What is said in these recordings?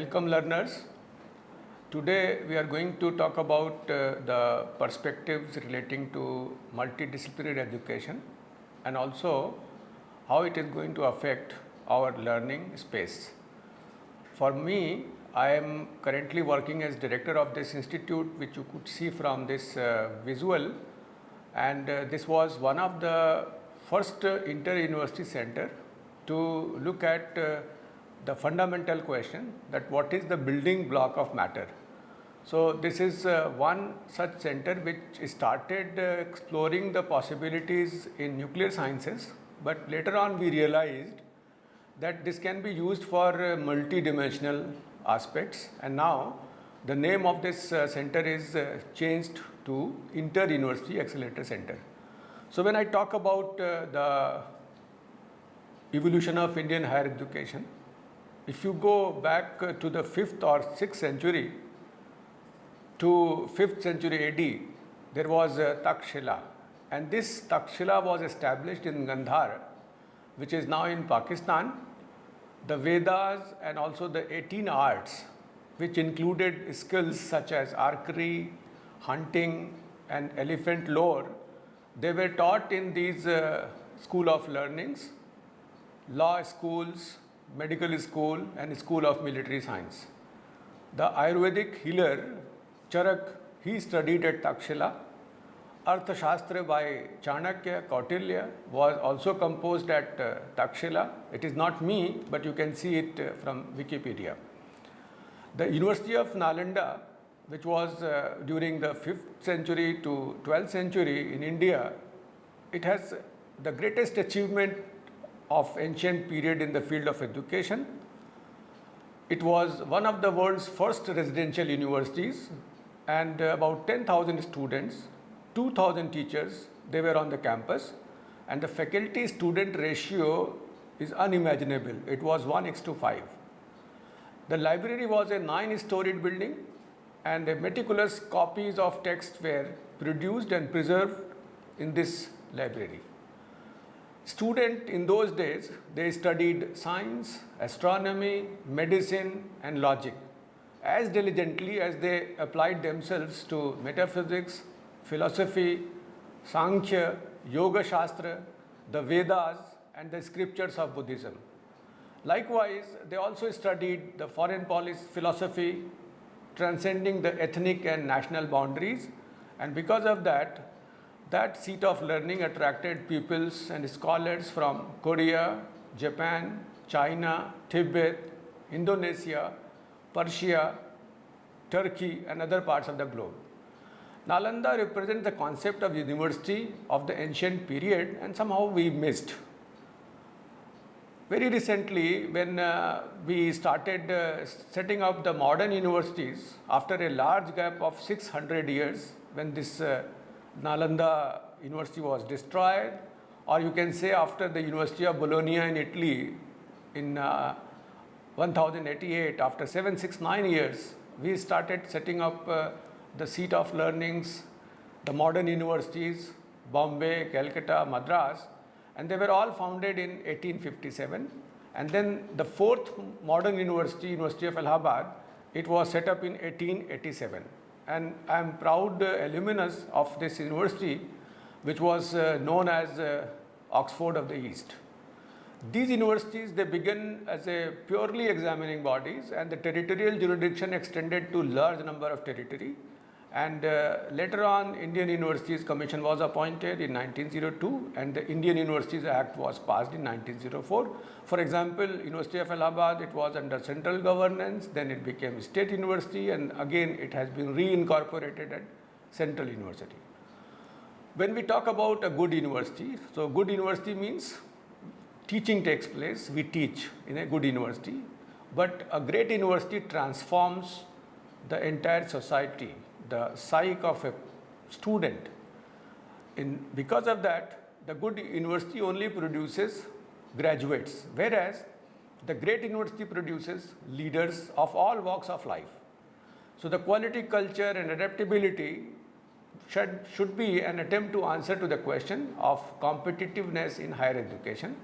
Welcome learners. Today we are going to talk about uh, the perspectives relating to multidisciplinary education and also how it is going to affect our learning space. For me, I am currently working as director of this institute which you could see from this uh, visual and uh, this was one of the first uh, inter-university center to look at uh, the fundamental question that what is the building block of matter. So this is uh, one such center which started uh, exploring the possibilities in nuclear sciences but later on we realized that this can be used for uh, multi-dimensional aspects and now the name of this uh, center is uh, changed to Inter-University Accelerator Center. So when I talk about uh, the evolution of Indian higher education, if you go back uh, to the 5th or 6th century to 5th century AD, there was Takshila and this Takshila was established in Gandhar which is now in Pakistan. The Vedas and also the 18 arts which included skills such as archery, hunting and elephant lore, they were taught in these uh, school of learnings, law schools, medical school and school of military science. The Ayurvedic healer Charak, he studied at Takshila. Arthashastra by Chanakya Kautilya was also composed at uh, Takshila. It is not me, but you can see it uh, from Wikipedia. The University of Nalanda, which was uh, during the 5th century to 12th century in India, it has the greatest achievement of ancient period in the field of education. It was one of the world's first residential universities and uh, about 10,000 students, 2,000 teachers, they were on the campus and the faculty student ratio is unimaginable. It was 1 x to 5. The library was a nine-storied building and meticulous copies of texts were produced and preserved in this library. Student in those days, they studied science, astronomy, medicine and logic as diligently as they applied themselves to metaphysics, philosophy, Sankhya, Yoga Shastra, the Vedas and the scriptures of Buddhism. Likewise, they also studied the foreign policy philosophy transcending the ethnic and national boundaries and because of that, that seat of learning attracted pupils and scholars from Korea, Japan, China, Tibet, Indonesia, Persia, Turkey and other parts of the globe. Nalanda represents the concept of university of the ancient period and somehow we missed. Very recently when uh, we started uh, setting up the modern universities after a large gap of 600 years when this uh, Nalanda university was destroyed or you can say after the University of Bologna in Italy in uh, 1088 after 769 years we started setting up uh, the seat of learnings the modern universities Bombay, Calcutta, Madras and they were all founded in 1857 and then the fourth modern university, University of Allahabad, it was set up in 1887 and I am proud uh, alumnus of this university which was uh, known as uh, Oxford of the East. These universities, they begin as a purely examining bodies and the territorial jurisdiction extended to large number of territory. And uh, later on, Indian Universities Commission was appointed in 1902 and the Indian Universities Act was passed in 1904. For example, University of Allahabad, it was under central governance, then it became state university and again it has been reincorporated at central university. When we talk about a good university, so good university means teaching takes place, we teach in a good university, but a great university transforms the entire society, the psyche of a student. In, because of that, the good university only produces graduates, whereas the great university produces leaders of all walks of life. So the quality culture and adaptability should, should be an attempt to answer to the question of competitiveness in higher education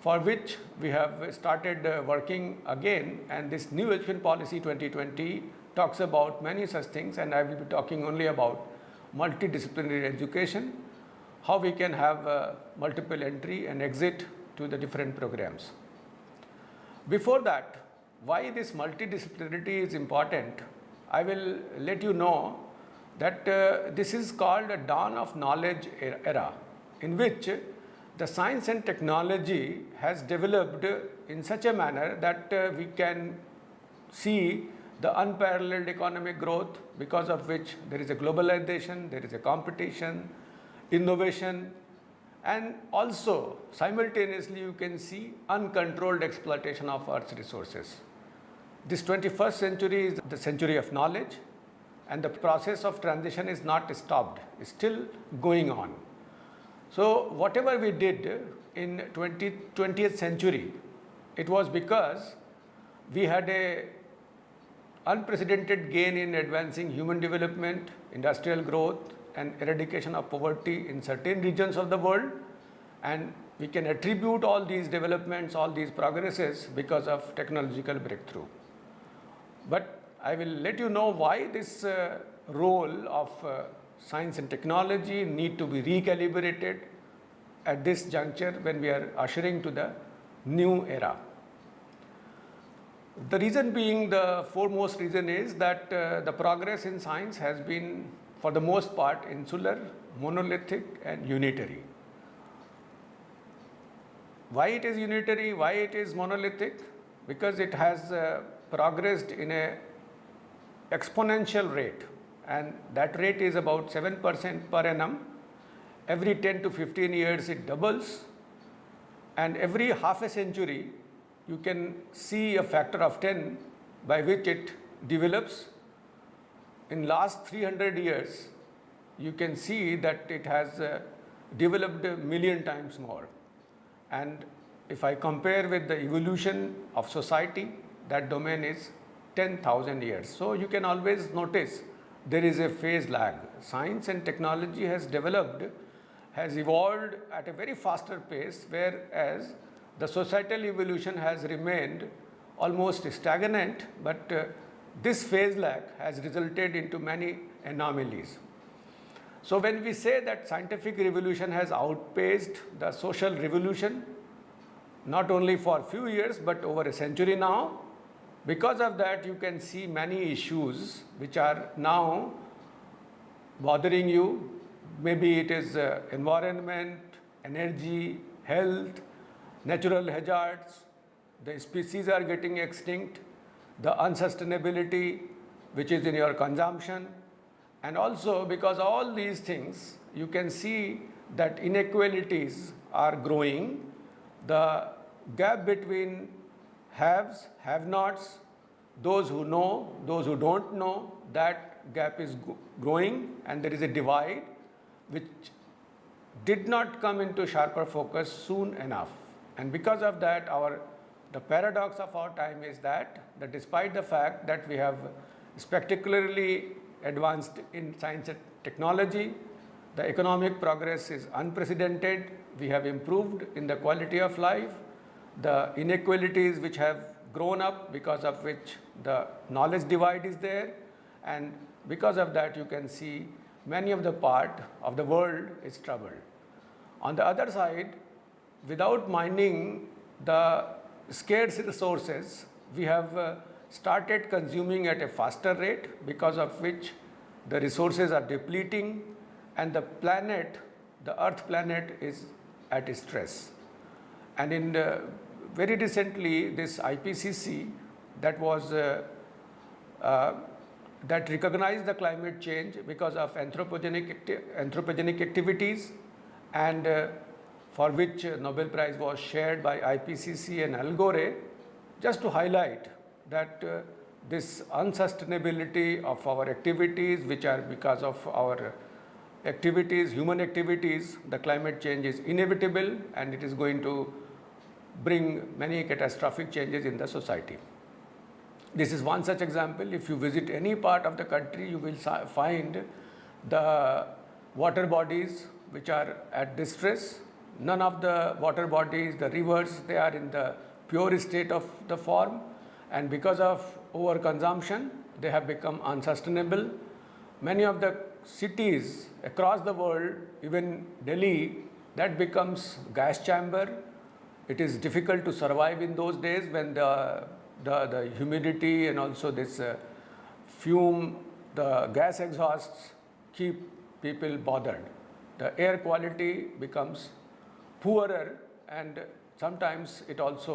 for which we have started uh, working again and this new education policy 2020 talks about many such things and I will be talking only about multidisciplinary education, how we can have uh, multiple entry and exit to the different programs. Before that, why this multidisciplinarity is important, I will let you know that uh, this is called a dawn of knowledge era in which the science and technology has developed in such a manner that uh, we can see the unparalleled economic growth because of which there is a globalization, there is a competition, innovation and also simultaneously you can see uncontrolled exploitation of earth's resources. This 21st century is the century of knowledge and the process of transition is not stopped, it's still going on. So whatever we did in 20, 20th century, it was because we had a unprecedented gain in advancing human development, industrial growth and eradication of poverty in certain regions of the world and we can attribute all these developments, all these progresses because of technological breakthrough. But I will let you know why this uh, role of uh, science and technology need to be recalibrated at this juncture when we are ushering to the new era. The reason being the foremost reason is that uh, the progress in science has been for the most part insular, monolithic and unitary. Why it is unitary, why it is monolithic? Because it has uh, progressed in a exponential rate and that rate is about 7% per annum. Every 10 to 15 years it doubles and every half a century you can see a factor of 10 by which it develops. In last 300 years, you can see that it has uh, developed a million times more. And if I compare with the evolution of society, that domain is 10,000 years. So you can always notice there is a phase lag. Science and technology has developed, has evolved at a very faster pace, whereas the societal evolution has remained almost stagnant, but uh, this phase lag has resulted into many anomalies. So when we say that scientific revolution has outpaced the social revolution, not only for a few years, but over a century now, because of that you can see many issues which are now bothering you. Maybe it is uh, environment, energy, health, natural hazards, the species are getting extinct, the unsustainability which is in your consumption and also because all these things you can see that inequalities are growing, the gap between haves, have-nots, those who know, those who don't know, that gap is growing and there is a divide which did not come into sharper focus soon enough. And because of that, our the paradox of our time is that, that despite the fact that we have spectacularly advanced in science and technology, the economic progress is unprecedented, we have improved in the quality of life, the inequalities which have grown up because of which the knowledge divide is there. And because of that you can see many of the part of the world is troubled. On the other side, without mining the scarce resources, we have uh, started consuming at a faster rate because of which the resources are depleting and the planet, the earth planet is at stress. And in the, very recently this IPCC that was uh, uh, that recognized the climate change because of anthropogenic, anthropogenic activities and uh, for which Nobel Prize was shared by IPCC and Al Gore, just to highlight that uh, this unsustainability of our activities, which are because of our activities, human activities, the climate change is inevitable and it is going to bring many catastrophic changes in the society. This is one such example. If you visit any part of the country, you will find the water bodies which are at distress None of the water bodies, the rivers, they are in the pure state of the form and because of overconsumption, they have become unsustainable. Many of the cities across the world, even Delhi, that becomes gas chamber. It is difficult to survive in those days when the, the, the humidity and also this uh, fume, the gas exhausts keep people bothered. The air quality becomes poorer and sometimes it also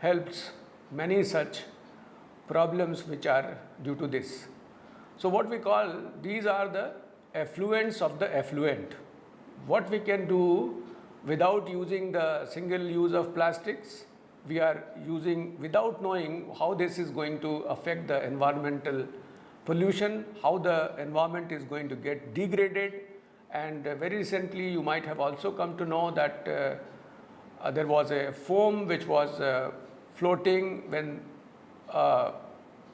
helps many such problems which are due to this. So what we call these are the effluents of the effluent. What we can do without using the single use of plastics, we are using without knowing how this is going to affect the environmental pollution, how the environment is going to get degraded and uh, very recently you might have also come to know that uh, uh, there was a foam which was uh, floating when uh,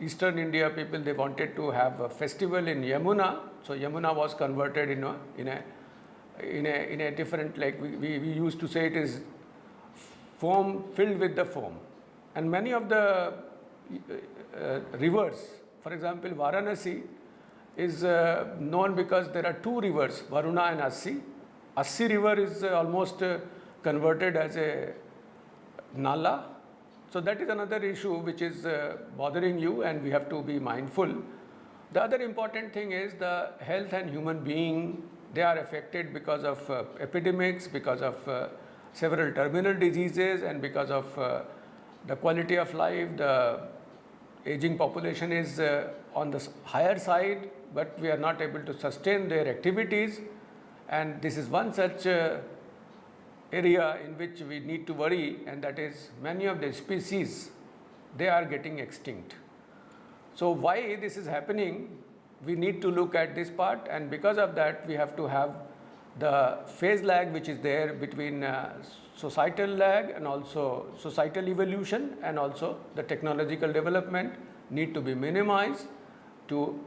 eastern India people they wanted to have a festival in Yamuna. So Yamuna was converted in a, in a, in a, in a different like we, we, we used to say it is foam filled with the foam. And many of the uh, rivers, for example Varanasi is uh, known because there are two rivers Varuna and Assi. Assi river is uh, almost uh, converted as a nala so that is another issue which is uh, bothering you and we have to be mindful. The other important thing is the health and human being, they are affected because of uh, epidemics, because of uh, several terminal diseases and because of the quality of life, the aging population is on the higher side, but we are not able to sustain their activities and this is one such uh, area in which we need to worry and that is many of the species they are getting extinct. So why this is happening we need to look at this part and because of that we have to have the phase lag which is there between uh, societal lag and also societal evolution and also the technological development need to be minimized to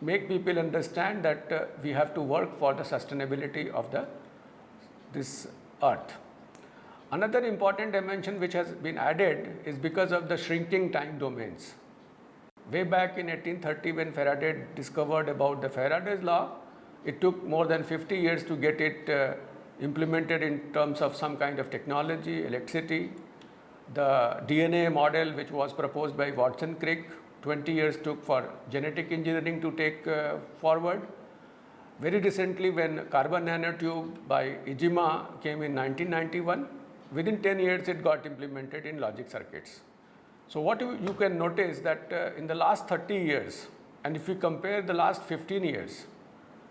make people understand that uh, we have to work for the sustainability of the this earth. Another important dimension which has been added is because of the shrinking time domains. Way back in 1830 when Faraday discovered about the Faraday's law, it took more than 50 years to get it uh, implemented in terms of some kind of technology, electricity. The DNA model which was proposed by Watson Crick, 20 years took for genetic engineering to take uh, forward. Very recently when carbon nanotube by Iijima came in 1991, within 10 years it got implemented in logic circuits. So what you, can notice that uh, in the last 30 years and if you compare the last 15 years,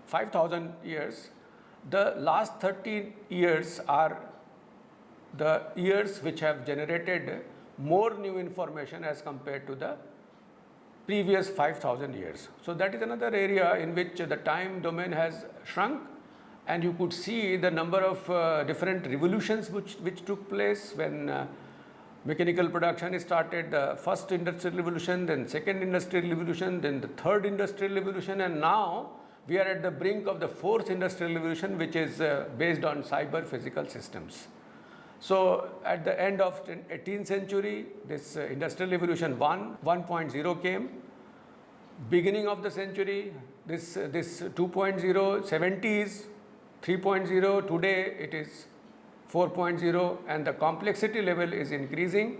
5000 years, the last 30 years are the years which have generated more new information as compared to the previous 5000 years. So that is another area in which the time domain has shrunk and you could see the number of uh, different revolutions which, which took place when uh, mechanical production started, the first industrial revolution, then second industrial revolution, then the third industrial revolution and now we are at the brink of the fourth industrial revolution which is uh, based on cyber physical systems. So at the end of 18th century, this uh, industrial revolution 1, 1.0 came. Beginning of the century, this, uh, this 2.0, 70s, 3.0, today it is 4.0 and the complexity level is increasing.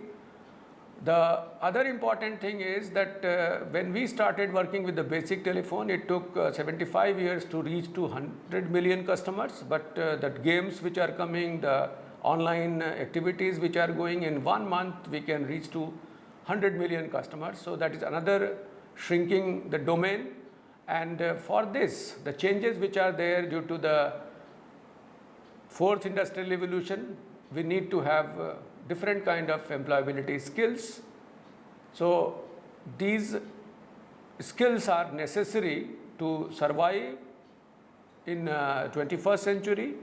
The other important thing is that uh, when we started working with the basic telephone, it took uh, 75 years to reach to 100 million customers, but uh, the games which are coming, the online activities which are going in one month we can reach to 100 million customers. So that is another shrinking the domain and uh, for this the changes which are there due to the fourth industrial revolution we need to have uh, different kind of employability skills. So these skills are necessary to survive in uh, 21st century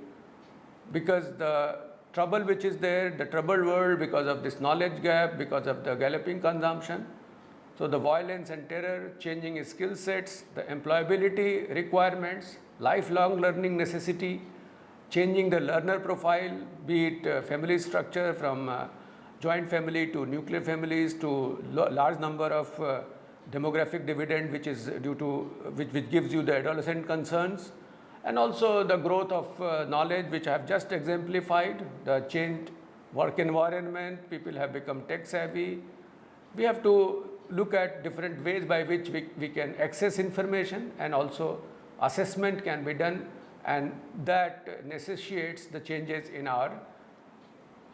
because the trouble which is there, the troubled world because of this knowledge gap, because of the galloping consumption. So the violence and terror, changing skill sets, the employability requirements, lifelong learning necessity, changing the learner profile, be it uh, family structure from uh, joint family to nuclear families to large number of uh, demographic dividend which is due to which, which gives you the adolescent concerns and also the growth of uh, knowledge which I have just exemplified, the changed work environment, people have become tech savvy. We have to look at different ways by which we, we can access information and also assessment can be done and that necessitates the changes in our,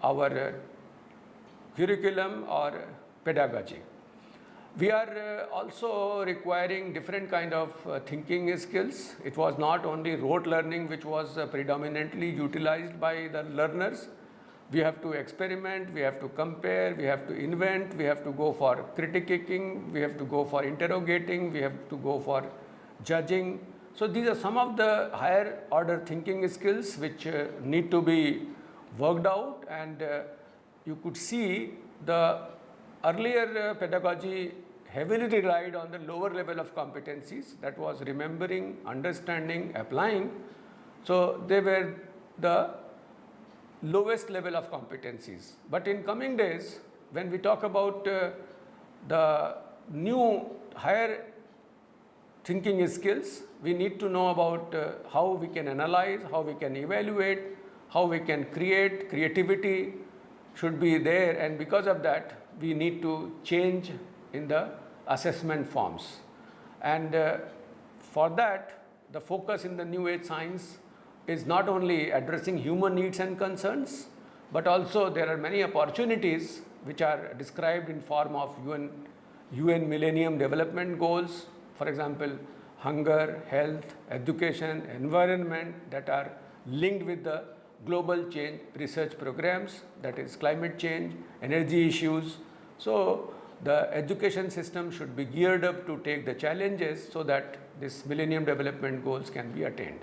our uh, curriculum or pedagogy. We are uh, also requiring different kind of uh, thinking skills. It was not only rote learning which was uh, predominantly utilized by the learners. We have to experiment, we have to compare, we have to invent, we have to go for critiquing, we have to go for interrogating, we have to go for judging. So these are some of the higher order thinking skills which need to be worked out and you could see the earlier uh, pedagogy heavily relied on the lower level of competencies that was remembering, understanding, applying. So they were the lowest level of competencies. But in coming days, when we talk about uh, the new higher thinking skills, we need to know about uh, how we can analyze, how we can evaluate, how we can create, creativity should be there and because of that we need to change in the assessment forms. And uh, for that, the focus in the new age science is not only addressing human needs and concerns, but also there are many opportunities which are described in form of UN, UN Millennium Development Goals, for example, hunger, health, education, environment that are linked with the global change research programs, that is climate change, energy issues. So the education system should be geared up to take the challenges so that this millennium development goals can be attained.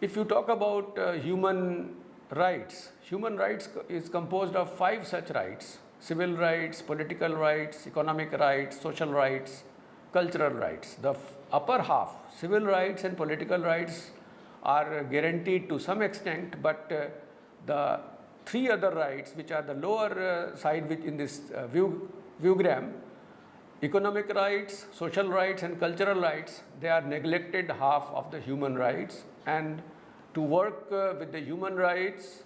If you talk about uh, human rights, human rights is composed of five such rights, civil rights, political rights, economic rights, social rights, cultural rights. The upper half, civil rights and political rights are guaranteed to some extent, but uh, the three other rights which are the lower uh, side which in this uh, view viewgram, economic rights, social rights and cultural rights, they are neglected half of the human rights. And to work uh, with the human rights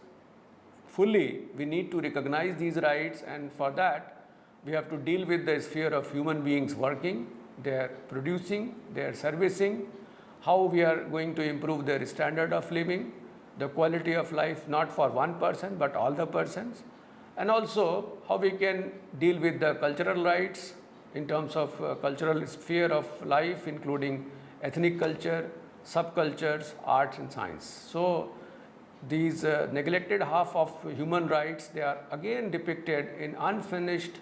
fully, we need to recognize these rights. And for that, we have to deal with the sphere of human beings working, they are producing, they are servicing, how we are going to improve their standard of living, the quality of life not for one person but all the persons and also how we can deal with the cultural rights in terms of uh, cultural sphere of life including ethnic culture, subcultures, arts and science. So these uh, neglected half of human rights they are again depicted in unfinished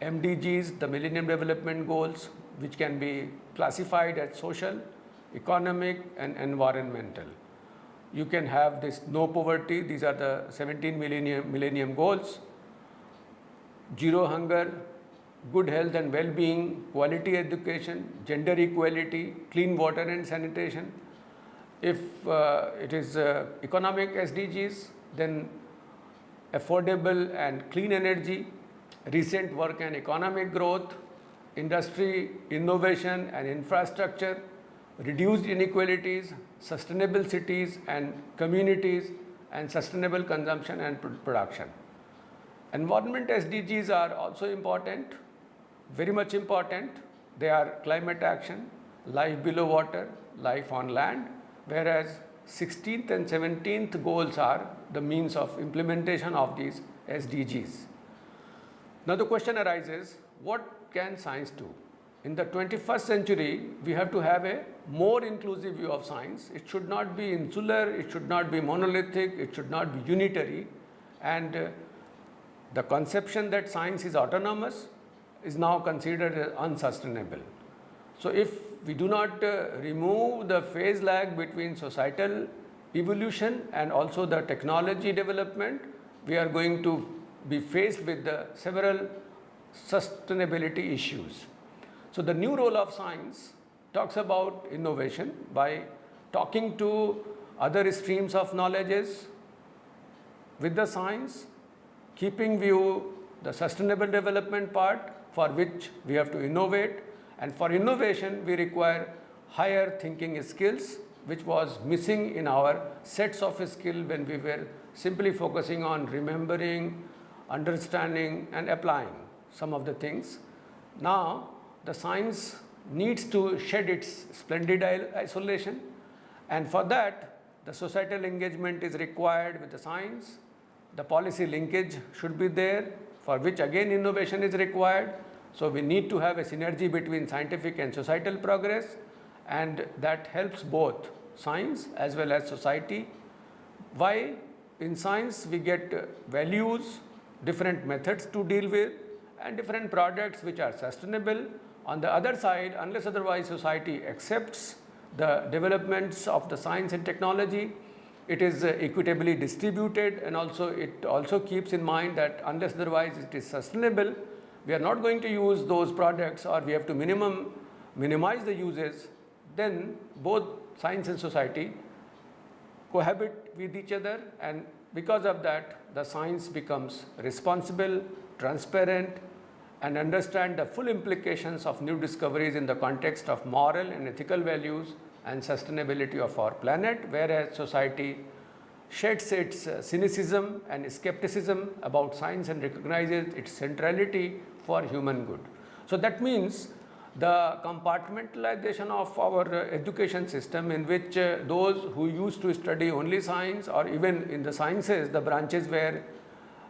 MDGs, the Millennium Development Goals which can be classified as social, economic and environmental. You can have this no poverty, these are the 17 millennium, millennium goals, zero hunger, good health and well-being, quality education, gender equality, clean water and sanitation. If uh, it is uh, economic SDGs, then affordable and clean energy, recent work and economic growth, industry, innovation and infrastructure, reduced inequalities, sustainable cities and communities, and sustainable consumption and production. Environment SDGs are also important, very much important. They are climate action, life below water, life on land, whereas 16th and 17th goals are the means of implementation of these SDGs. Now the question arises, what can science do? In the 21st century, we have to have a more inclusive view of science. It should not be insular, it should not be monolithic, it should not be unitary. And uh, the conception that science is autonomous is now considered unsustainable. So if we do not uh, remove the phase lag between societal evolution and also the technology development, we are going to be faced with the several sustainability issues. So the new role of science talks about innovation by talking to other streams of knowledges with the science, keeping view the sustainable development part for which we have to innovate and for innovation we require higher thinking skills which was missing in our sets of skill when we were simply focusing on remembering, understanding and applying some of the things. Now the science needs to shed its splendid isolation and for that the societal engagement is required with the science, the policy linkage should be there for which again innovation is required. So we need to have a synergy between scientific and societal progress and that helps both science as well as society. Why? In science we get uh, values, different methods to deal with and different products which are sustainable. On the other side, unless otherwise society accepts the developments of the science and technology, it is uh, equitably distributed and also it also keeps in mind that unless otherwise it is sustainable, we are not going to use those products or we have to minimum minimize the uses, then both science and society cohabit with each other and because of that the science becomes responsible, transparent and understand the full implications of new discoveries in the context of moral and ethical values and sustainability of our planet, whereas society sheds its uh, cynicism and skepticism about science and recognizes its centrality for human good. So that means the compartmentalization of our uh, education system in which uh, those who used to study only science or even in the sciences, the branches were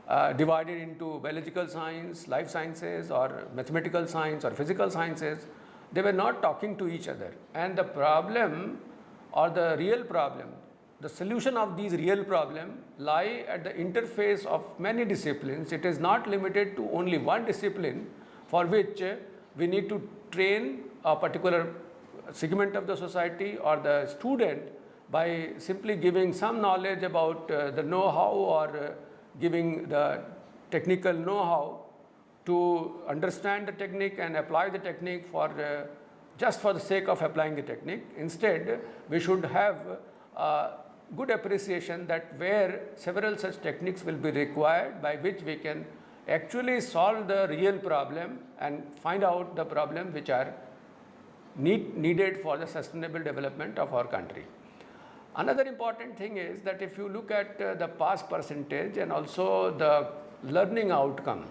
uh, divided into biological science, life sciences or mathematical science or physical sciences, they were not talking to each other. And the problem or the real problem, the solution of these real problem lie at the interface of many disciplines. It is not limited to only one discipline for which we need to train a particular segment of the society or the student by simply giving some knowledge about uh, the know-how or uh, giving the technical know-how to understand the technique and apply the technique for uh, just for the sake of applying the technique. Instead, we should have uh, good appreciation that where several such techniques will be required by which we can actually solve the real problem and find out the problem which are need, needed for the sustainable development of our country. Another important thing is that if you look at uh, the pass percentage and also the learning outcome,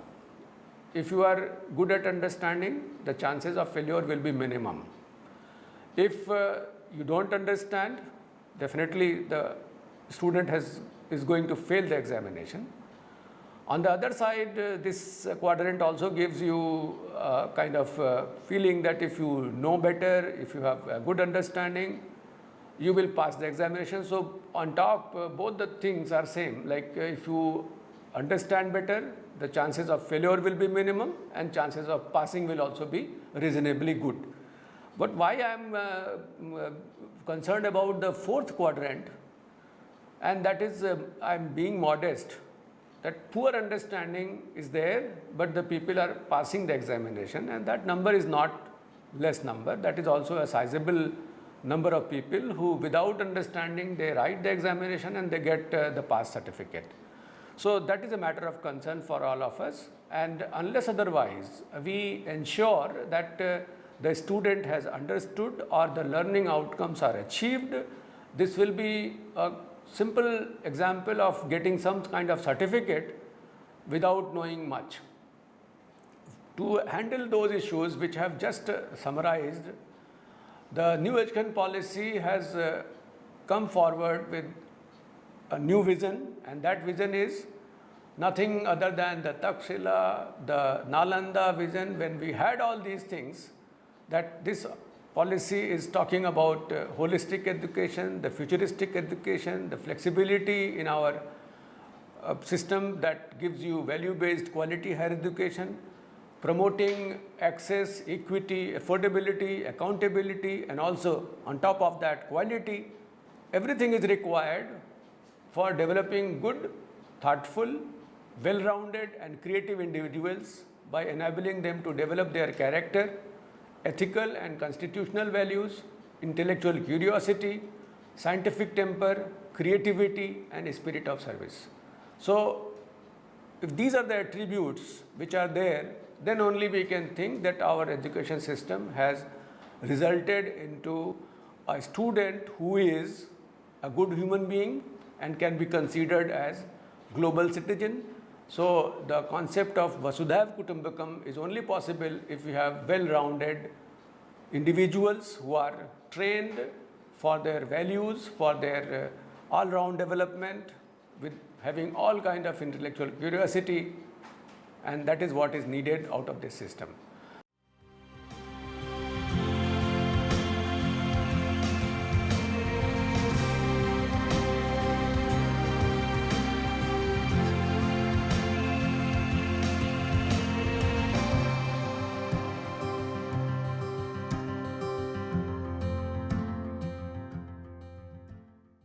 if you are good at understanding, the chances of failure will be minimum. If uh, you don't understand, definitely the student has, is going to fail the examination. On the other side, uh, this quadrant also gives you uh, kind of uh, feeling that if you know better, if you have a good understanding, you will pass the examination. So on top, uh, both the things are same. Like uh, if you understand better, the chances of failure will be minimum and chances of passing will also be reasonably good. But why I am uh, concerned about the fourth quadrant and that is I am being modest that poor understanding is there, but the people are passing the examination and that number is not less number. That is also a sizable number of people who without understanding they write the examination and they get uh, the pass certificate. So that is a matter of concern for all of us and unless otherwise we ensure that uh, the student has understood or the learning outcomes are achieved, this will be a simple example of getting some kind of certificate without knowing much. To handle those issues which I have just uh, summarized, the new education policy has uh, come forward with a new vision and that vision is nothing other than the Takshila, the Nalanda vision. When we had all these things that this policy is talking about uh, holistic education, the futuristic education, the flexibility in our uh, system that gives you value based quality higher education promoting access, equity, affordability, accountability and also on top of that quality, everything is required for developing good, thoughtful, well-rounded and creative individuals by enabling them to develop their character, ethical and constitutional values, intellectual curiosity, scientific temper, creativity, and spirit of service. So, if these are the attributes which are there, then only we can think that our education system has resulted into a student who is a good human being and can be considered as global citizen. So, the concept of Vasudhaiva Kutumbakam is only possible if we have well-rounded individuals who are trained for their values, for their uh, all-round development, with having all kind of intellectual curiosity, and that is what is needed out of this system.